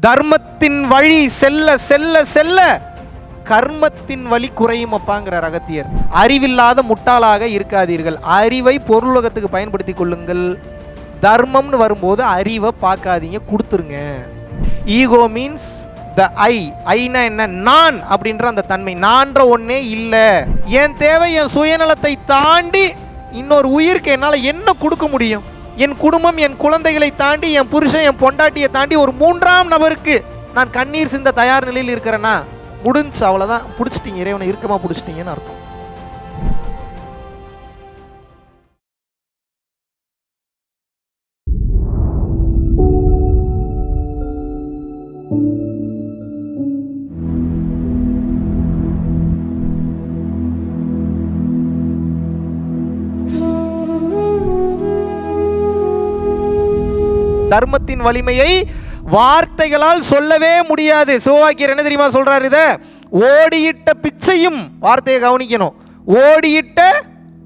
தர்மத்தின் வழி செல்ல செல்ல செல்ல கர்மத்தின் வழி குறையும் அப்பாங்கிறார் அகத்தியர். அறிவில்லாத முட்டாளாக இருக்காதீர்கள். அறிவை பொருளுலகத்துக்கு பயன்படுத்தி கொள்ளுங்கள். தர்மம்னு வரும்போது அறிவை பார்க்காதீங்க கொடுத்துருங்க. ஈகோ மீன்ஸ் த ஐ ஐனா என்ன? நான் அப்படின்ற அந்த தன்மை. நான்ற ஒன்னே இல்லை. என் தேவை என் சுயநலத்தை தாண்டி இன்னொரு உயிருக்கு என்னால் என்ன கொடுக்க முடியும்? என் குடும்பம் என் குழந்தைகளை தாண்டி என் புருஷன் என் பொண்டாட்டியை தாண்டி ஒரு மூன்றாம் நபருக்கு நான் கண்ணீர் சிந்த தயார் நிலையில் இருக்கிறேன்னா முடிஞ்சு அவ்வளோதான் பிடிச்சிட்டீங்க இறைவனை இறுக்கமாக பிடிச்சிட்டீங்கன்னு அர்த்தம். தர்மத்தின் வலிமையை வார்த்தைகளால் சொல்லவே முடியாது. சிவவாக்கியர் என்ன தெரியுமா சொல்றாரு இத? ஓடியிட்ட பிச்சையும் வார்த்தையை கவனிக்கணும். ஓடியிட்ட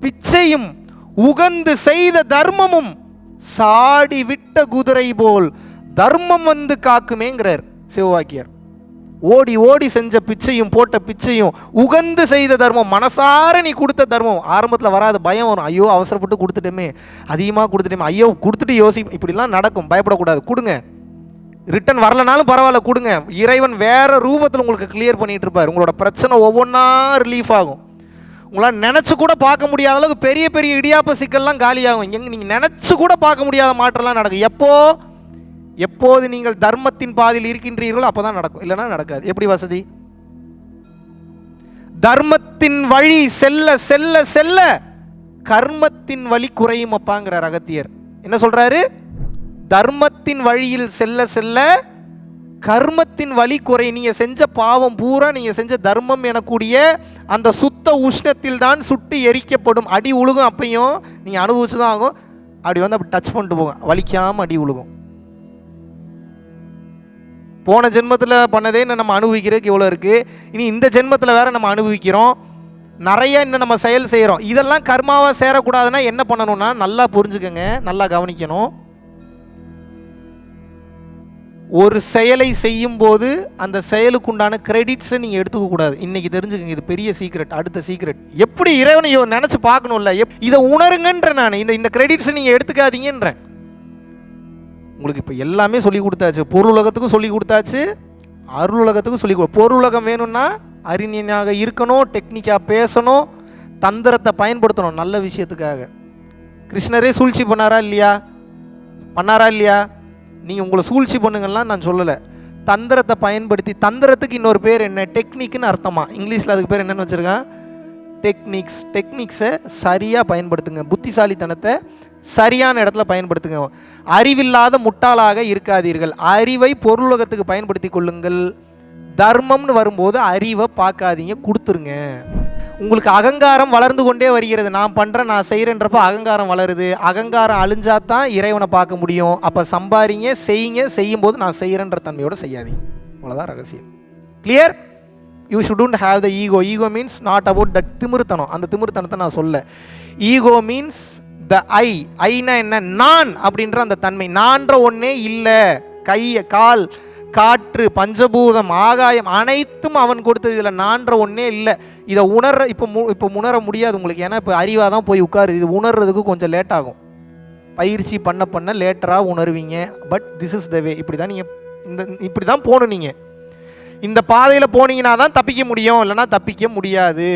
பிச்சையும் உகந்து செய்த தர்மமும் சாடி விட்ட குதிரை போல் தர்மம் வந்து காக்குமேங்கிறார் சிவவாக்கியர் ஓடி ஓடி செஞ்ச பிச்சையும் போட்ட பிச்சையும் உகந்து செய்த தர்மம் மனசார நீ கொடுத்த தர்மம். ஆரம்பத்தில் வராது பயம் வரும். ஐயோ அவசரப்பட்டு கொடுத்துட்டோமே. அதிகமாக கொடுத்துட்டோமே. ஐயோ கொடுத்துட்டு யோசி இப்படிலாம் நடக்கும். பயப்படக்கூடாது. கொடுங்க. ரிட்டன் வரலனாலும் பரவாயில்ல கொடுங்க. இறைவன் வேறு ரூபத்தில் உங்களுக்கு கிளியர் பண்ணிகிட்டு இருப்பார். உங்களோட பிரச்சனை ஒவ்வொன்றா ரிலீஃப் ஆகும். உங்களால் நினச்சி கூட பார்க்க முடியாத அளவுக்கு பெரிய பெரிய இடியாப்ப சிக்கல்லாம் காலியாகும். எங்கே நீங்கள் நினச்சி கூட பார்க்க முடியாத மாற்றம்லாம் நடக்கும். எப்போது எப்போது நீங்கள் தர்மத்தின் பாதையில் இருக்கின்றீர்களோ அப்பதான் நடக்கும். இல்லைனா நடக்காது. எப்படி வசதி? தர்மத்தின் வழி செல்ல செல்ல செல்ல கர்மத்தின் வழி குறையும் அப்பாங்கிறார் அகத்தியர் என்ன சொல்றாரு? தர்மத்தின் வழியில் செல்ல செல்ல கர்மத்தின் வழி குறை. நீங்க செஞ்ச பாவம் பூரா நீங்க செஞ்ச தர்மம் எனக்கூடிய அந்த சுத்த உஷ்ணத்தில் தான் சுட்டு எரிக்கப்படும். அடி உழுகும் அப்பையும் நீங்க அனுபவிச்சு தான் ஆகும். அப்படி வந்து அப்படி டச் பண்ணிட்டு போகும் வலிக்காம அடி உழுகும். போன ஜென்மத்தில் பண்ணதே இன்னும் நம்ம அனுபவிக்கிறதுக்கு இவ்வளோ இருக்குது இனி இந்த ஜென்மத்தில் வேறு நம்ம அனுபவிக்கிறோம். நிறைய இன்னும் நம்ம செயல் செய்கிறோம் இதெல்லாம் கர்மாவாக சேரக்கூடாதுன்னா என்ன பண்ணணும்னா நல்லா புரிஞ்சுக்கோங்க நல்லா கவனிக்கணும். ஒரு செயலை செய்யும்போது அந்த அந்த செயலுக்குண்டான கிரெடிட்ஸை நீங்கள் எடுத்துக்க கூடாது. தெரிஞ்சுக்கோங்க தெரிஞ்சுக்கங்க இது பெரிய சீக்ரெட் அடுத்த சீக்ரெட் எப்படி இறைவனையோ நினச்சி பார்க்கணும்ல? எப் இதை உணருங்கன்ற நான். இந்த இந்த கிரெடிட்ஸை நீங்கள் எடுத்துக்காதீங்கன்றேன். உங்களுக்கு இப்போ எல்லாமே சொல்லி கொடுத்தாச்சு. பொருளுலகத்துக்கும் சொல்லி கொடுத்தாச்சு. அருளுலகத்துக்கும் சொல்லி கொடு பொருளுலகம் வேணும்னா அறிஞனாக இருக்கணும் டெக்னிக்காக பேசணும் தந்திரத்தை பயன்படுத்தணும் நல்ல விஷயத்துக்காக. கிருஷ்ணரே சூழ்ச்சி பண்ணாரா இல்லையா? பண்ணாரா இல்லையா? நீங்கள் உங்களை சூழ்ச்சி பண்ணுங்கள்லாம் நான் சொல்லலை. தந்திரத்தை பயன்படுத்தி தந்திரத்துக்கு இன்னொரு பேர் என்ன? டெக்னிக்னு அர்த்தமா? இங்கிலீஷில் அதுக்கு பேர் என்னென்னு வச்சுருக்கேன்? டெக்னிக்ஸ் டெக்னிக்ஸை சரியாக பயன்படுத்துங்க. புத்திசாலித்தனத்தை சரியான இடத்துல பயன்படுத்துங்க. அறிவில்லாத முட்டாளாக இருக்காதீர்கள். அறிவை பொருளுலகத்துக்கு பயன்படுத்தி கொள்ளுங்கள். தர்மம்னு வரும்போது அறிவை பார்க்காதீங்க கொடுத்துருங்க. உங்களுக்கு அகங்காரம் வளர்ந்து கொண்டே வருகிறது. நான் பண்ணுறேன் நான் செய்கிறேன்றப்ப அகங்காரம் வளருது. அகங்காரம் அழிஞ்சா தான் இறைவனை பார்க்க முடியும். அப்போ சம்பாரிங்க செய்யுங்க செய்யும்போது நான் செய்கிறேன்ற தன்மையோடு செய்யாதீங்க. அவ்வளோதான் ரகசியம். Clear you shouldn't have the ego ego means not about that திமிருத்தனம். அந்த திமிருத்தனத்தை நான் சொல்ல. ஈகோ மீன்ஸ் த ஐ ஐனா என்ன? நான் அப்படின்ற அந்த தன்மை. நான்ற ஒன்னே இல்லை. கை கால் காற்று பஞ்சபூதம் ஆகாயம் அனைத்தும் அவன் கொடுத்தது. இதில் நான்ற ஒன்றே இல்லை. இதை உணர்ற இப்போ மு இப்போ உணர முடியாது உங்களுக்கு. ஏன்னா இப்போ அறிவாக தான் போய் உட்காரு இது உணர்றதுக்கு கொஞ்சம் லேட் ஆகும். பயிற்சி பண்ண பண்ண லேட்டராக உணர்வீங்க. But this is the way இப்படி தான் நீங்கள் இந்த இப்படி தான் போகணும் நீங்கள் இந்த பாதையில் போனீங்கன்னா தான் தப்பிக்க முடியும். இல்லைன்னா தப்பிக்க முடியாது.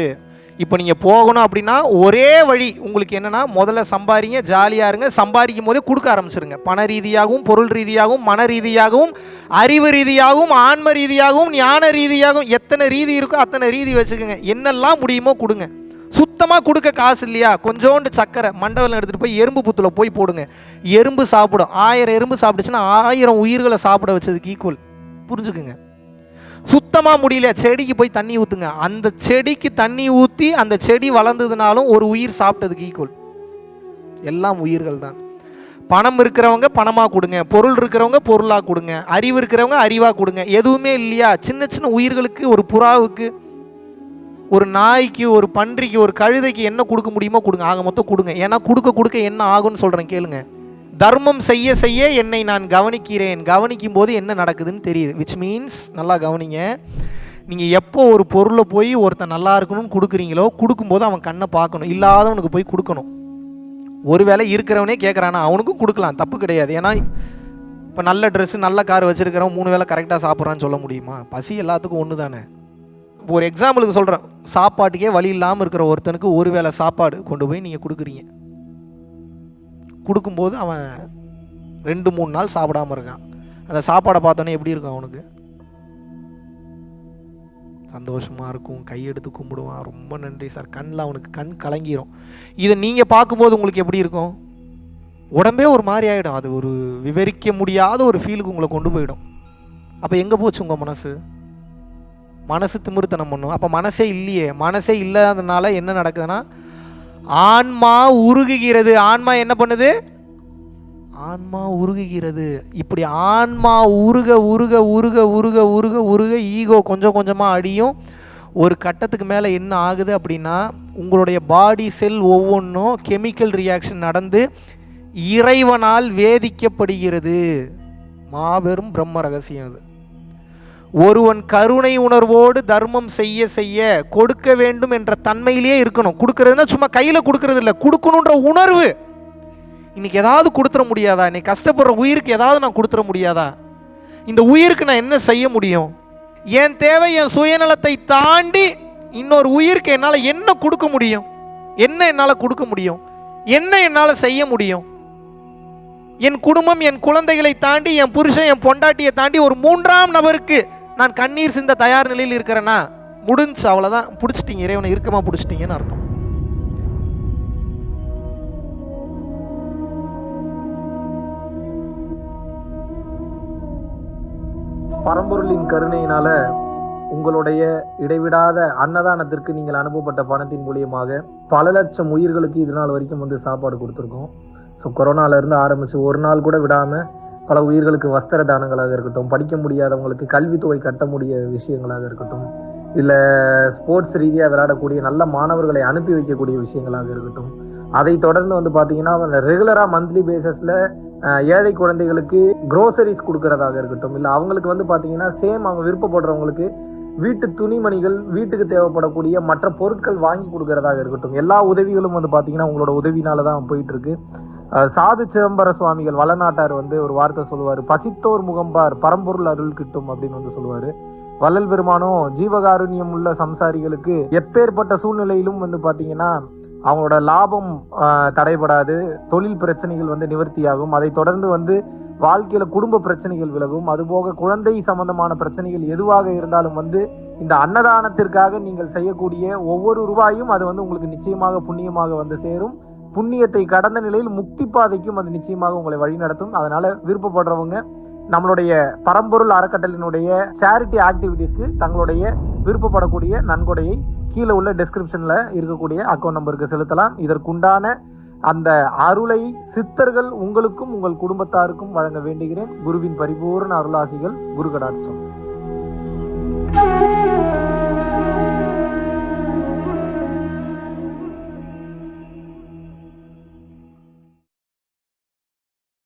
இப்போ நீங்கள் போகணும் அப்படின்னா ஒரே வழி உங்களுக்கு என்னென்னா முதல்ல சம்பாரிங்க ஜாலியாக இருங்க. சம்பாதிக்கும் போதே கொடுக்க ஆரம்பிச்சிருங்க. பண ரீதியாகவும் பொருள் ரீதியாகவும் மன ரீதியாகவும் அறிவு ரீதியாகவும் ஆன்ம ரீதியாகவும் ஞான ரீதியாகவும் எத்தனை ரீதி இருக்கோ அத்தனை ரீதி வச்சுக்கோங்க. என்னெல்லாம் முடியுமோ கொடுங்க. சுத்தமாக கொடுக்க காசு இல்லையா? கொஞ்சோண்டு சக்கரை மண்டபம் எடுத்துகிட்டு போய் எறும்பு புத்தில் போய் போடுங்க. எறும்பு சாப்பிடும். ஆயிரம் எறும்பு சாப்பிடுச்சுன்னா ஆயிரம் உயிர்களை சாப்பிட வச்சதுக்கு ஈக்குவல் புரிஞ்சுக்குங்க. சுத்தமாக முடியல. செடிக்கு போய் தண்ணி ஊற்றுங்க அந்த செடிக்கு தண்ணி ஊற்றி அந்த செடி வளர்ந்ததுனாலும் ஒரு உயிர் சாப்பிட்டதுக்கு ஈக்குவல் எல்லாம் உயிர்கள் தான். பணம் இருக்கிறவங்க பணமாக கொடுங்க. பொருள் இருக்கிறவங்க பொருளாக கொடுங்க. அறிவு இருக்கிறவங்க அறிவாக கொடுங்க. எதுவுமே இல்லையா? சின்ன சின்ன உயிர்களுக்கு ஒரு புறாவுக்கு ஒரு நாய்க்கு ஒரு பன்றிக்கு ஒரு கழுதைக்கு என்ன கொடுக்க முடியுமோ கொடுங்க. ஆக மொத்தம் கொடுங்க. ஏன்னா கொடுக்க கொடுக்க என்ன ஆகும்னு சொல்கிறேன் கேளுங்க. தர்மம் செய்ய செய்ய என்னை நான் கவனிக்கிறேன். கவனிக்கும் போது என்ன நடக்குதுன்னு தெரியுது. விச் மீன்ஸ் நல்லா கவனிங்க. நீங்கள் எப்போ ஒரு பொருளை போய் ஒருத்தன் நல்லா இருக்கணும்னு கொடுக்குறீங்களோ கொடுக்கும்போது அவன் கண்ணை பார்க்கணும். இல்லாதவனுக்கு போய் கொடுக்கணும். ஒருவேளை இருக்கிறவனே கேட்குறானா அவனுக்கும் கொடுக்கலாம். தப்பு கிடையாது. ஏன்னா இப்போ நல்ல ட்ரெஸ்ஸு நல்ல கார் வச்சுருக்கிறவன் மூணு வேளை கரெக்டாக சாப்பிட்றான்னு சொல்ல முடியுமா? பசி எல்லாத்துக்கும் ஒன்று தானே. இப்போ ஒரு எக்ஸாம்பிளுக்கு சொல்கிறேன் சாப்பாட்டுக்கே வழி இல்லாமல் இருக்கிற ஒருத்தனுக்கு ஒரு வேளை சாப்பாடு கொண்டு போய் நீங்கள் கொடுக்குறீங்க. கொடுக்கும்போது அவன் ரெண்டு மூணு நாள் சாப்பிடாம இருக்கான். அந்த சாப்பாடை பார்த்தோன்னே எப்படி இருக்கும் அவனுக்கு? சந்தோஷமாக இருக்கும். கையெடுத்து கும்பிடுவான். ரொம்ப நன்றி சார். கண்ணில் அவனுக்கு கண் கலங்கிரும். இதை நீங்கள் பார்க்கும்போது உங்களுக்கு எப்படி இருக்கும்? உடம்பே ஒரு மாதிரி ஆகிடும் அது ஒரு விவரிக்க முடியாத ஒரு ஃபீலுக்கு உங்களை கொண்டு போயிடும். அப்போ எங்கே போச்சு உங்கள் மனசு? மனசு திமிருத்தனம் பண்ணும். அப்போ மனசே இல்லையே. மனசே இல்லாதனால என்ன நடக்குதுன்னா ஆன்மா உருகுகிறது. ஆன்மா என்ன பண்ணுது? ஆன்மா உருகுகிறது. இப்படி ஆன்மா உருக உருக உருக உருக உருக உருக ஈகோ கொஞ்சம் கொஞ்சமாக அடியும் ஒரு கட்டத்துக்கு மேலே என்ன ஆகுது அப்படின்னா உங்களுடைய பாடி செல் ஒவ்வொன்றும் கெமிக்கல் ரியாக்ஷன் நடந்து இறைவனால் வேதிக்கப்படுகிறது. மாபெரும் பிரம்ம ரகசியம் அது. ஒருவன் கருணை உணர்வோடு தர்மம் செய்ய செய்ய கொடுக்க வேண்டும் என்ற தன்மையிலேயே இருக்கணும். கொடுக்கறதுன்னா சும்மா கையில் கொடுக்கறது இல்லை. கொடுக்கணுன்ற உணர்வு. இன்னைக்கு ஏதாவது கொடுத்துட முடியாதா? இன்னைக்கு கஷ்டப்படுற உயிருக்கு ஏதாவது நான் கொடுத்துட முடியாதா? இந்த உயிருக்கு நான் என்ன செய்ய முடியும்? என் தேவை என் சுயநலத்தை தாண்டி இன்னொரு உயிருக்கு என்னால் என்ன கொடுக்க முடியும்? என்ன என்னால் கொடுக்க முடியும்? என்ன என்னால் செய்ய முடியும்? என் குடும்பம் என் குழந்தைகளை தாண்டி என் புருஷன் என் பொண்டாட்டியை தாண்டி ஒரு மூன்றாம் நபருக்கு நான் கண்ணீர் சிந்த தயார் நிலையில் இருக்கிறேன்னா முடிஞ்சு அவ்வளோதான் பிடிச்சிட்டீங்க இறைவனை இறுக்கமாக பிடிச்சிட்டீங்கன்னு அர்த்தம். பரம்பொருளின் கருணையினால உங்களுடைய இடைவிடாத அன்னதானத்திற்கு நீங்கள் அனுப்பப்பட்ட பணத்தின் மூலியமாக பல லட்சம் உயிர்களுக்கு இது நாள் வரைக்கும் வந்து சாப்பாடு கொடுத்துருக்கோம். ஸோ கொரோனால ஆரம்பித்து ஒரு நாள் கூட விடாமல் பல உயிர்களுக்கு வஸ்திர தானங்களாக இருக்கட்டும் படிக்க முடியாதவங்களுக்கு கல்வித்தொகை கட்ட முடிய விஷயங்களாக இருக்கட்டும் இல்லை ஸ்போர்ட்ஸ் ரீதியாக விளையாடக்கூடிய நல்ல மாணவர்களை அனுப்பி வைக்கக்கூடிய விஷயங்களாக இருக்கட்டும். அதை தொடர்ந்து வந்து பார்த்தீங்கன்னா ரெகுலராக மந்த்லி பேசிஸில் ஏழை குழந்தைகளுக்கு குரோசரிஸ் கொடுக்கறதாக இருக்கட்டும் இல்லை அவங்களுக்கு வந்து பார்த்தீங்கன்னா சேம் அவங்க விருப்பப்படுறவங்களுக்கு வீட்டு துணிமணிகள் வீட்டுக்கு தேவைப்படக்கூடிய மற்ற பொருட்கள் வாங்கி கொடுக்கறதாக இருக்கட்டும். எல்லா உதவிகளும் வந்து பார்த்தீங்கன்னா உங்களோட உதவினால தான் போயிட்டு இருக்கு. சாது சிதம்பர சுவாமிகள் வளநாட்டார் வந்து ஒரு வார்த்தை சொல்லுவார். பசித்தோர் முகம்பார் பரம்பொருள் அருள் கிட்டும் அப்படின்னு வந்து சொல்லுவார். வள்ளல் பெருமானும் ஜீவகாருண்யம் உள்ள சம்சாரிகளுக்கு எப்பேற்பட்ட சூழ்நிலையிலும் வந்து பார்த்தீங்கன்னா அவங்களோட லாபம் தடைபடாது தொழில் பிரச்சனைகள் வந்து நிவர்த்தியாகும். அதை தொடர்ந்து வந்து வாழ்க்கையில குடும்ப பிரச்சனைகள் விலகும். அதுபோக குழந்தை சம்பந்தமான பிரச்சனைகள் எதுவாக இருந்தாலும் வந்து இந்த அன்னதானத்திற்காக நீங்கள் செய்யக்கூடிய ஒவ்வொரு ரூபாயும் அது வந்து உங்களுக்கு நிச்சயமாக புண்ணியமாக வந்து சேரும். புண்ணியத்தை கடந்த நிலையில் முக்தி பாதைக்கும் அது நிச்சயமாக உங்களை வழிநடத்தும் அதனால விருப்பப்படுறவங்க நம்மளுடைய பரம்பொருள் அறக்கட்டளினுடைய சேரிட்டி ஆக்டிவிட்டீஸ்க்கு தங்களுடைய விருப்பப்படக்கூடிய நன்கொடையை கீழே உள்ள டிஸ்கிரிப்ஷனில் இருக்கக்கூடிய அக்கௌண்ட் நம்பருக்கு செலுத்தலாம். இதற்குண்டான அந்த அருளை சித்தர்கள் உங்களுக்கும் உங்கள் குடும்பத்தாருக்கும் வழங்க வேண்டுகிறேன். குருவின் பரிபூர்ண அருளாசிகள் குரு கடாட்சம்